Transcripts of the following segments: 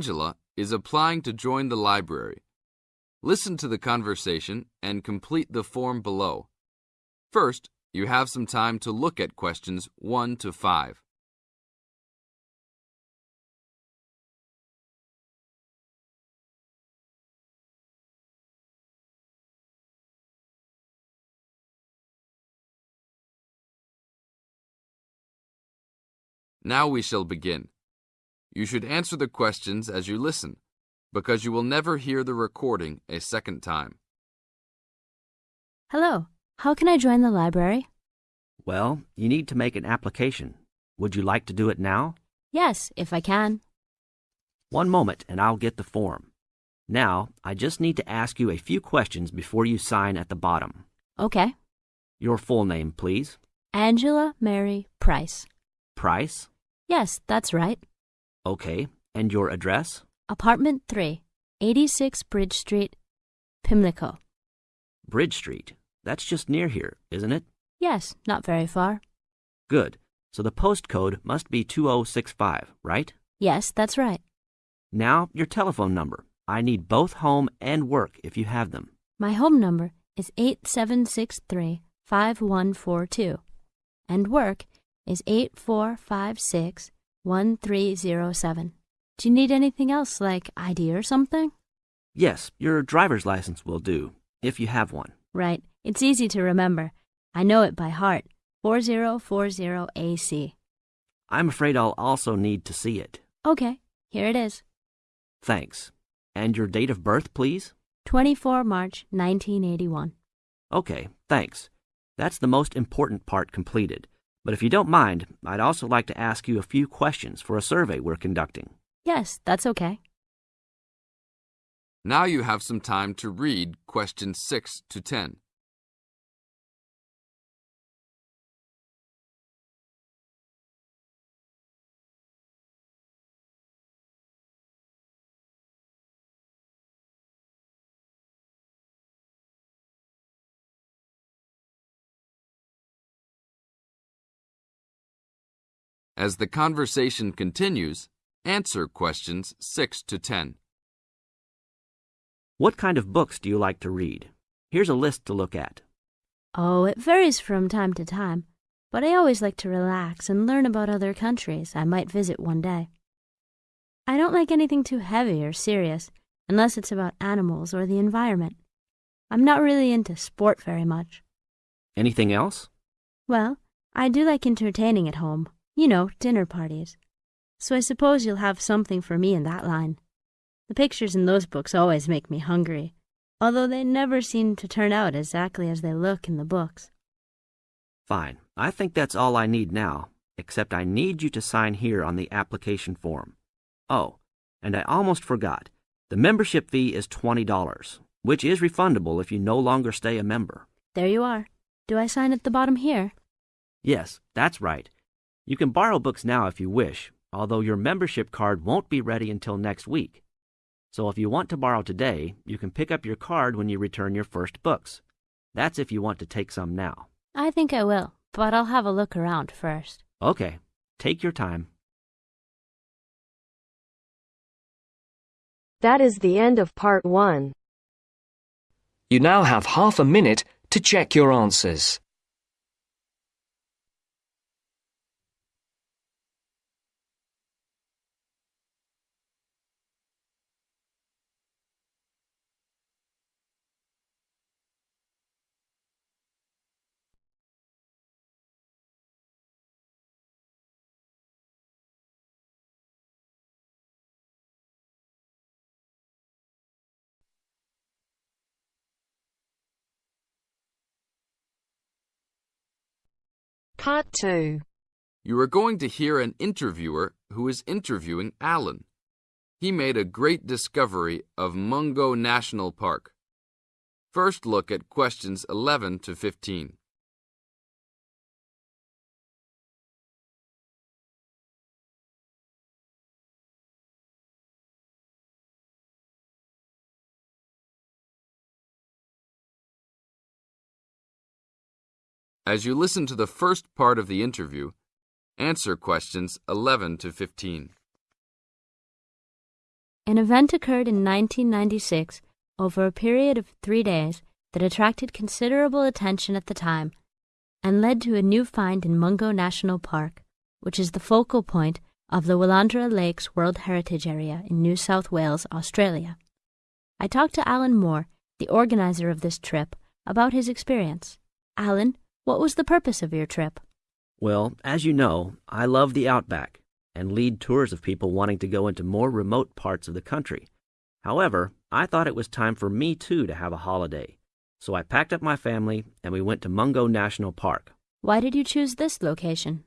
Angela is applying to join the library. Listen to the conversation and complete the form below. First, you have some time to look at questions 1 to 5. Now we shall begin. You should answer the questions as you listen, because you will never hear the recording a second time. Hello, how can I join the library? Well, you need to make an application. Would you like to do it now? Yes, if I can. One moment and I'll get the form. Now, I just need to ask you a few questions before you sign at the bottom. Okay. Your full name, please. Angela Mary Price. Price? Yes, that's right. Okay. And your address? Apartment 3, 86 Bridge Street, Pimlico. Bridge Street. That's just near here, isn't it? Yes, not very far. Good. So the postcode must be 2065, right? Yes, that's right. Now, your telephone number. I need both home and work if you have them. My home number is 8763 5142, and work is 8456 1307. Do you need anything else, like ID or something? Yes, your driver's license will do, if you have one. Right. It's easy to remember. I know it by heart. 4040AC. I'm afraid I'll also need to see it. Okay, here it is. Thanks. And your date of birth, please? 24 March 1981. Okay, thanks. That's the most important part completed. But if you don't mind, I'd also like to ask you a few questions for a survey we're conducting. Yes, that's okay. Now you have some time to read questions 6 to 10. As the conversation continues, answer questions 6 to 10. What kind of books do you like to read? Here's a list to look at. Oh, it varies from time to time, but I always like to relax and learn about other countries I might visit one day. I don't like anything too heavy or serious unless it's about animals or the environment. I'm not really into sport very much. Anything else? Well, I do like entertaining at home. You know, dinner parties. So I suppose you'll have something for me in that line. The pictures in those books always make me hungry, although they never seem to turn out exactly as they look in the books. Fine. I think that's all I need now, except I need you to sign here on the application form. Oh, and I almost forgot. The membership fee is $20, which is refundable if you no longer stay a member. There you are. Do I sign at the bottom here? Yes, that's right. You can borrow books now if you wish, although your membership card won't be ready until next week. So if you want to borrow today, you can pick up your card when you return your first books. That's if you want to take some now. I think I will, but I'll have a look around first. Okay, take your time. That is the end of part one. You now have half a minute to check your answers. Part two. You are going to hear an interviewer who is interviewing Alan. He made a great discovery of Mungo National Park. First look at questions 11 to 15. As you listen to the first part of the interview, answer questions 11 to 15. An event occurred in 1996 over a period of three days that attracted considerable attention at the time and led to a new find in Mungo National Park, which is the focal point of the Willandra Lakes World Heritage Area in New South Wales, Australia. I talked to Alan Moore, the organizer of this trip, about his experience. Alan, what was the purpose of your trip? Well, as you know, I love the outback and lead tours of people wanting to go into more remote parts of the country. However, I thought it was time for me too to have a holiday. So I packed up my family and we went to Mungo National Park. Why did you choose this location?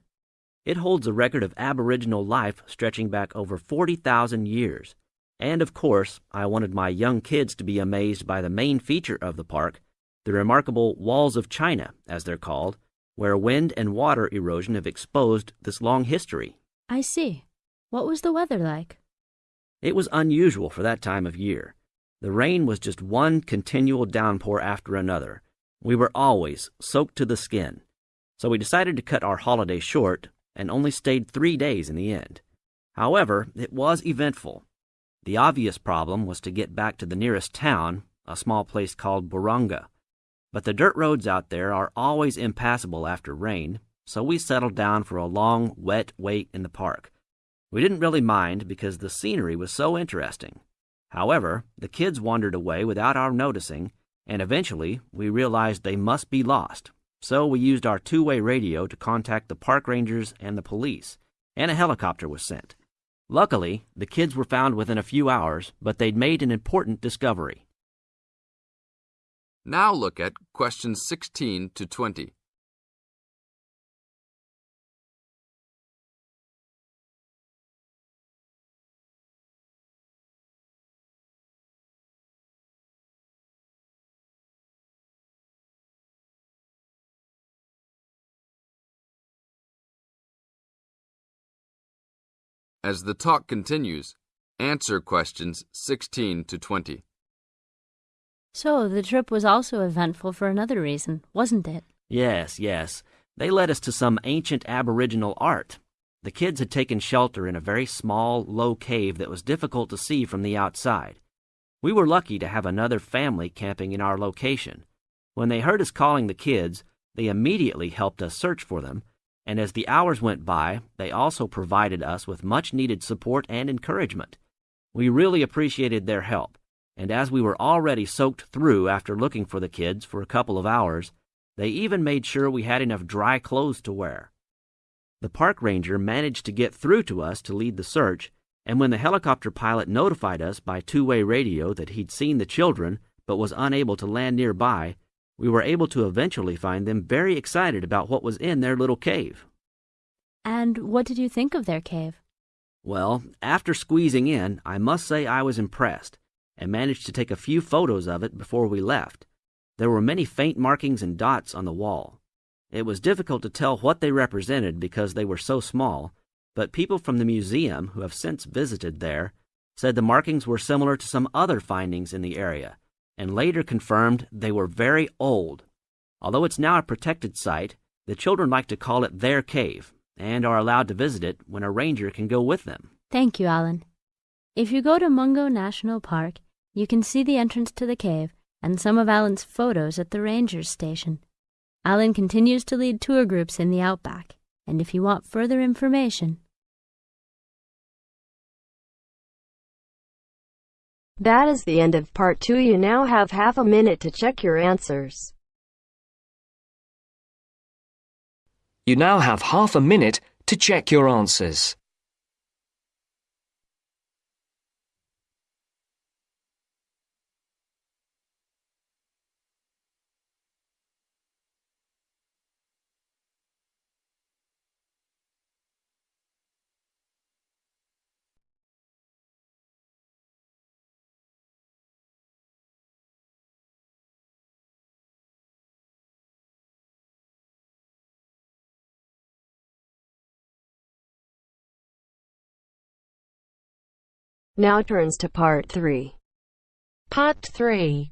It holds a record of Aboriginal life stretching back over 40,000 years. And of course, I wanted my young kids to be amazed by the main feature of the park, the remarkable Walls of China, as they're called, where wind and water erosion have exposed this long history. I see. What was the weather like? It was unusual for that time of year. The rain was just one continual downpour after another. We were always soaked to the skin. So we decided to cut our holiday short and only stayed three days in the end. However, it was eventful. The obvious problem was to get back to the nearest town, a small place called Buronga. But the dirt roads out there are always impassable after rain, so we settled down for a long, wet wait in the park. We didn't really mind because the scenery was so interesting. However, the kids wandered away without our noticing, and eventually we realized they must be lost. So we used our two way radio to contact the park rangers and the police, and a helicopter was sent. Luckily, the kids were found within a few hours, but they'd made an important discovery. Now look at questions 16 to 20. As the talk continues, answer questions 16 to 20. So, the trip was also eventful for another reason, wasn't it? Yes, yes. They led us to some ancient Aboriginal art. The kids had taken shelter in a very small, low cave that was difficult to see from the outside. We were lucky to have another family camping in our location. When they heard us calling the kids, they immediately helped us search for them, and as the hours went by, they also provided us with much needed support and encouragement. We really appreciated their help and as we were already soaked through after looking for the kids for a couple of hours, they even made sure we had enough dry clothes to wear. The park ranger managed to get through to us to lead the search, and when the helicopter pilot notified us by two way radio that he'd seen the children but was unable to land nearby, we were able to eventually find them very excited about what was in their little cave. And what did you think of their cave? Well, after squeezing in, I must say I was impressed and managed to take a few photos of it before we left. There were many faint markings and dots on the wall. It was difficult to tell what they represented because they were so small, but people from the museum who have since visited there said the markings were similar to some other findings in the area, and later confirmed they were very old. Although it's now a protected site, the children like to call it their cave and are allowed to visit it when a ranger can go with them. Thank you, Alan. If you go to Mungo National Park, you can see the entrance to the cave and some of Alan's photos at the ranger's station. Alan continues to lead tour groups in the outback, and if you want further information, That is the end of part two. You now have half a minute to check your answers. You now have half a minute to check your answers. Now turns to part three. Part 3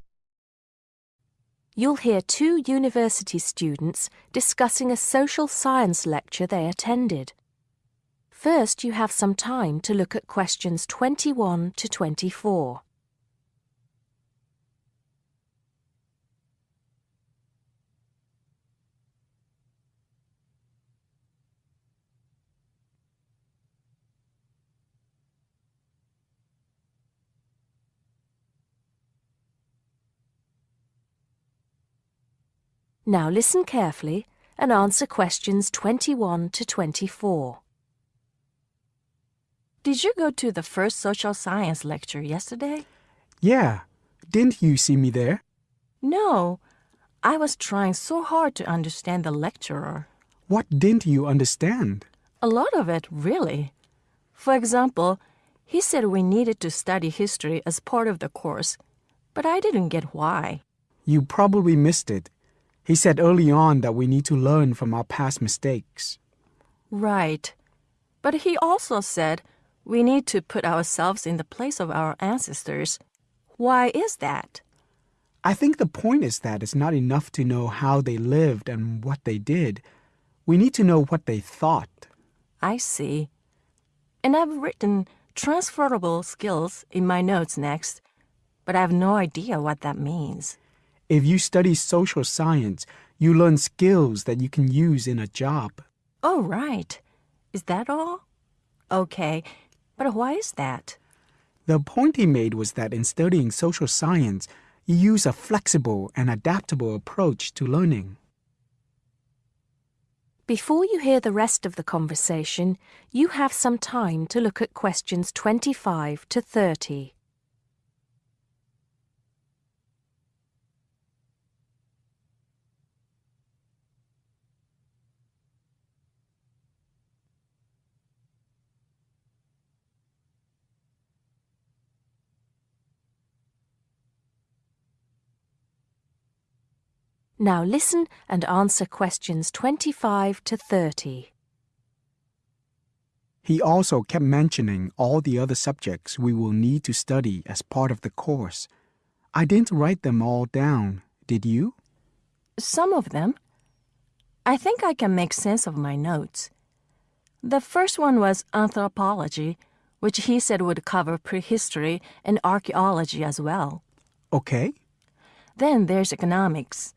You'll hear two university students discussing a social science lecture they attended. First, you have some time to look at questions 21 to 24. Now listen carefully and answer questions 21 to 24. Did you go to the first social science lecture yesterday? Yeah, didn't you see me there? No. I was trying so hard to understand the lecturer. What didn't you understand? A lot of it, really. For example, he said we needed to study history as part of the course, but I didn't get why. You probably missed it. He said early on that we need to learn from our past mistakes. Right. But he also said we need to put ourselves in the place of our ancestors. Why is that? I think the point is that it's not enough to know how they lived and what they did. We need to know what they thought. I see. And I've written transferable skills in my notes next, but I have no idea what that means. If you study social science, you learn skills that you can use in a job. Oh, right. Is that all? Okay, but why is that? The point he made was that in studying social science, you use a flexible and adaptable approach to learning. Before you hear the rest of the conversation, you have some time to look at questions 25 to 30. Now listen and answer questions 25 to 30. He also kept mentioning all the other subjects we will need to study as part of the course. I didn't write them all down, did you? Some of them. I think I can make sense of my notes. The first one was anthropology, which he said would cover prehistory and archaeology as well. Okay. Then there's economics.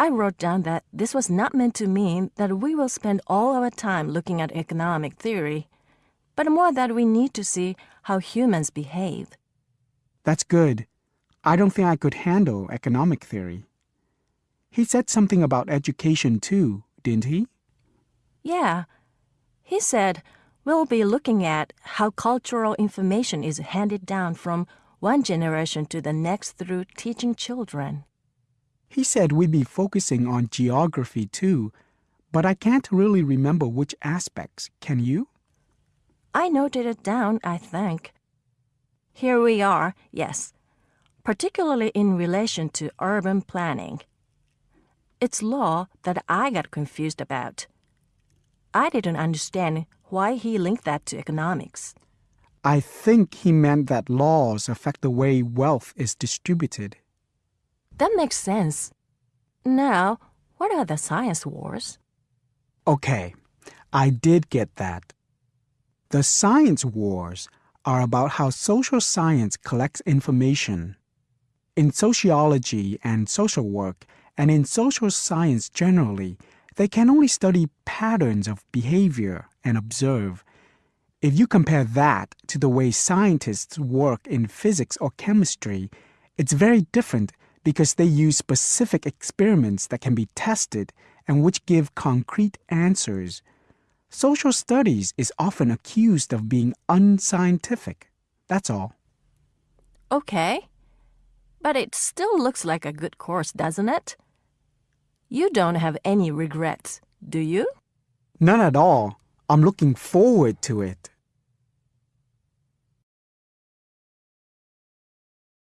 I wrote down that this was not meant to mean that we will spend all our time looking at economic theory, but more that we need to see how humans behave. That's good. I don't think I could handle economic theory. He said something about education too, didn't he? Yeah. He said we'll be looking at how cultural information is handed down from one generation to the next through teaching children. He said we'd be focusing on geography too, but I can't really remember which aspects. Can you? I noted it down, I think. Here we are, yes, particularly in relation to urban planning. It's law that I got confused about. I didn't understand why he linked that to economics. I think he meant that laws affect the way wealth is distributed. That makes sense. Now, what are the science wars? Okay, I did get that. The science wars are about how social science collects information. In sociology and social work, and in social science generally, they can only study patterns of behavior and observe. If you compare that to the way scientists work in physics or chemistry, it's very different because they use specific experiments that can be tested and which give concrete answers. Social studies is often accused of being unscientific. That's all. Okay. But it still looks like a good course, doesn't it? You don't have any regrets, do you? None at all. I'm looking forward to it.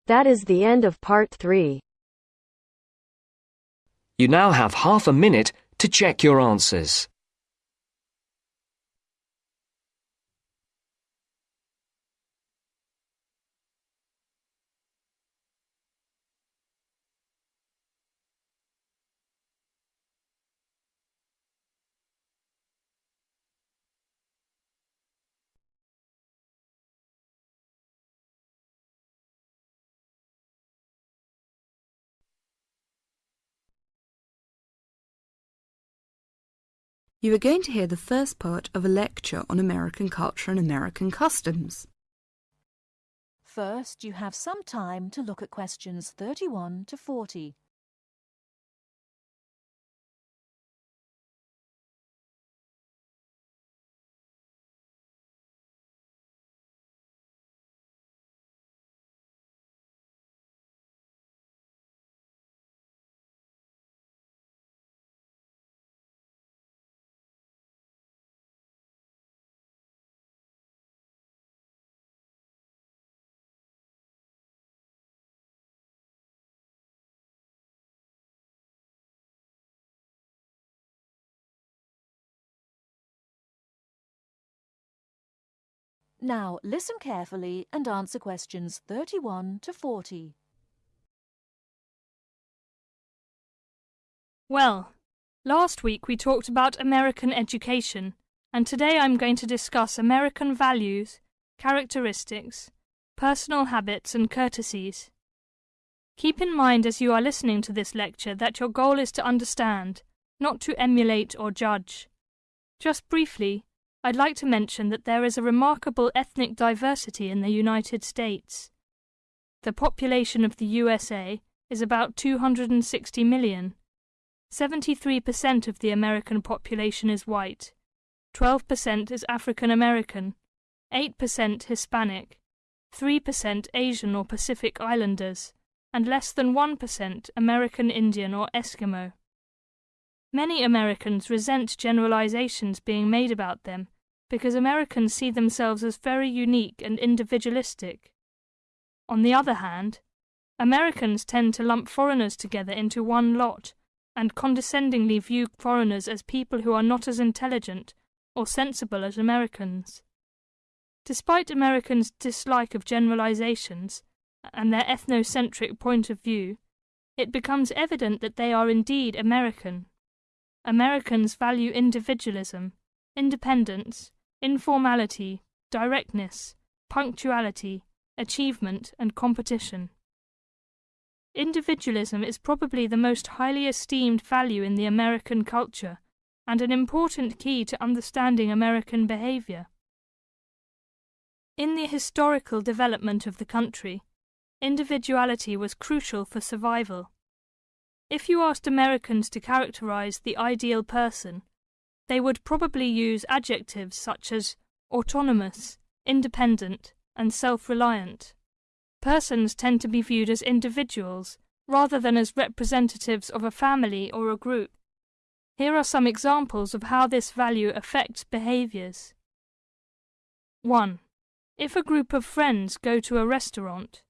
That is the end of part 3. You now have half a minute to check your answers. You are going to hear the first part of a lecture on American culture and American customs. First, you have some time to look at questions 31 to 40. Now listen carefully and answer questions 31 to 40. Well, last week we talked about American education, and today I'm going to discuss American values, characteristics, personal habits and courtesies. Keep in mind as you are listening to this lecture that your goal is to understand, not to emulate or judge. Just briefly, I'd like to mention that there is a remarkable ethnic diversity in the United States. The population of the USA is about 260 million. 73% of the American population is white, 12% is African American, 8% Hispanic, 3% Asian or Pacific Islanders, and less than 1% American Indian or Eskimo. Many Americans resent generalizations being made about them because Americans see themselves as very unique and individualistic. On the other hand, Americans tend to lump foreigners together into one lot and condescendingly view foreigners as people who are not as intelligent or sensible as Americans. Despite Americans' dislike of generalizations and their ethnocentric point of view, it becomes evident that they are indeed American. Americans value individualism, independence, informality, directness, punctuality, achievement, and competition. Individualism is probably the most highly esteemed value in the American culture and an important key to understanding American behavior. In the historical development of the country, individuality was crucial for survival. If you asked Americans to characterize the ideal person, they would probably use adjectives such as autonomous, independent, and self reliant. Persons tend to be viewed as individuals rather than as representatives of a family or a group. Here are some examples of how this value affects behaviors. 1. If a group of friends go to a restaurant,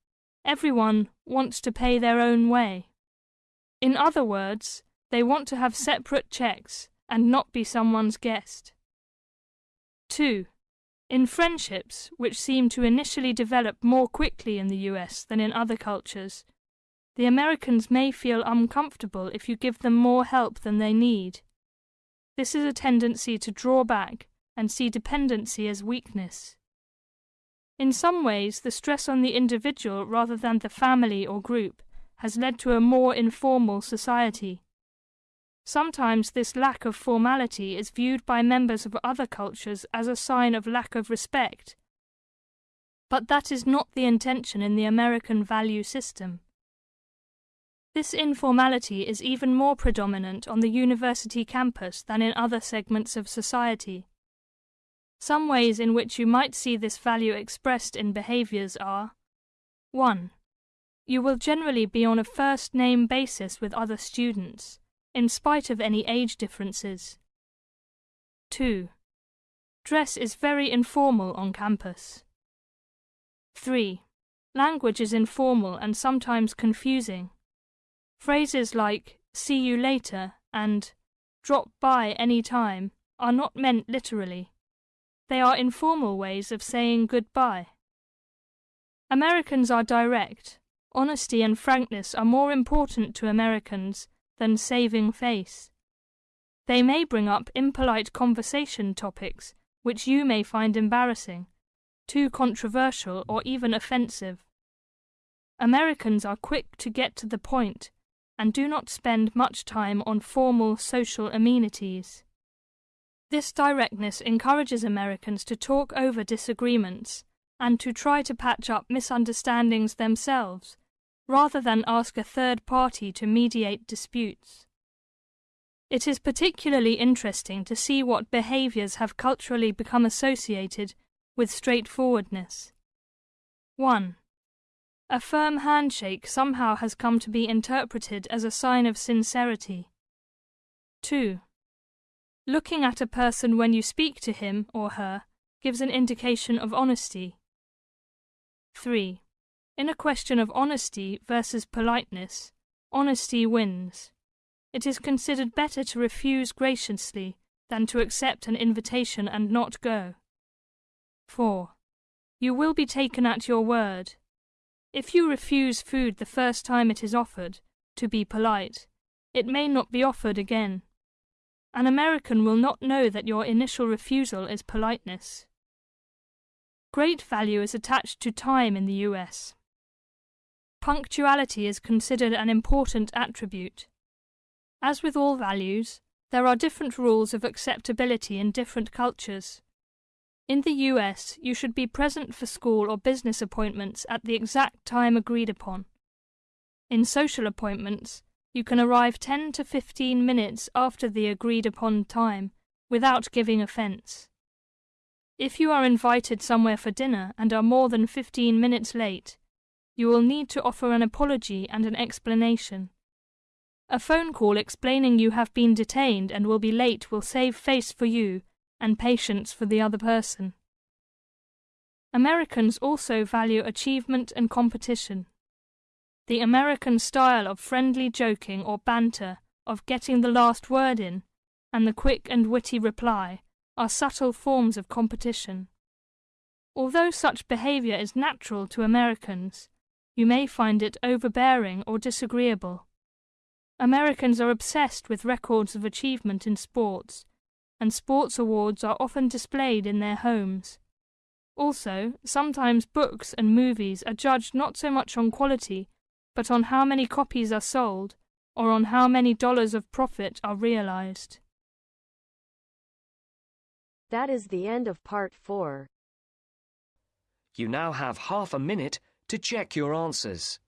everyone wants to pay their own way. In other words, they want to have separate checks and not be someone's guest. 2. In friendships, which seem to initially develop more quickly in the US than in other cultures, the Americans may feel uncomfortable if you give them more help than they need. This is a tendency to draw back and see dependency as weakness. In some ways, the stress on the individual rather than the family or group has led to a more informal society. Sometimes this lack of formality is viewed by members of other cultures as a sign of lack of respect. But that is not the intention in the American value system. This informality is even more predominant on the university campus than in other segments of society. Some ways in which you might see this value expressed in behaviors are 1. You will generally be on a first name basis with other students in spite of any age differences. 2. Dress is very informal on campus. 3. Language is informal and sometimes confusing. Phrases like see you later and drop by any time are not meant literally. They are informal ways of saying goodbye. Americans are direct. Honesty and frankness are more important to Americans than saving face. They may bring up impolite conversation topics which you may find embarrassing, too controversial, or even offensive. Americans are quick to get to the point and do not spend much time on formal social amenities. This directness encourages Americans to talk over disagreements and to try to patch up misunderstandings themselves, rather than ask a third party to mediate disputes. It is particularly interesting to see what behaviors have culturally become associated with straightforwardness. 1. A firm handshake somehow has come to be interpreted as a sign of sincerity. 2. Looking at a person when you speak to him or her gives an indication of honesty. 3. In a question of honesty versus politeness, honesty wins. It is considered better to refuse graciously than to accept an invitation and not go. 4. You will be taken at your word. If you refuse food the first time it is offered, to be polite, it may not be offered again. An American will not know that your initial refusal is politeness. Great value is attached to time in the US. Punctuality is considered an important attribute. As with all values, there are different rules of acceptability in different cultures. In the US, you should be present for school or business appointments at the exact time agreed upon. In social appointments, you can arrive 10 to 15 minutes after the agreed upon time without giving offence. If you are invited somewhere for dinner and are more than 15 minutes late, you will need to offer an apology and an explanation. A phone call explaining you have been detained and will be late will save face for you and patience for the other person. Americans also value achievement and competition. The American style of friendly joking or banter, of getting the last word in, and the quick and witty reply are subtle forms of competition. Although such behavior is natural to Americans, you may find it overbearing or disagreeable. Americans are obsessed with records of achievement in sports, and sports awards are often displayed in their homes. Also, sometimes books and movies are judged not so much on quality but on how many copies are sold or on how many dollars of profit are realized. That is the end of part 4. You now have half a minute to check your answers.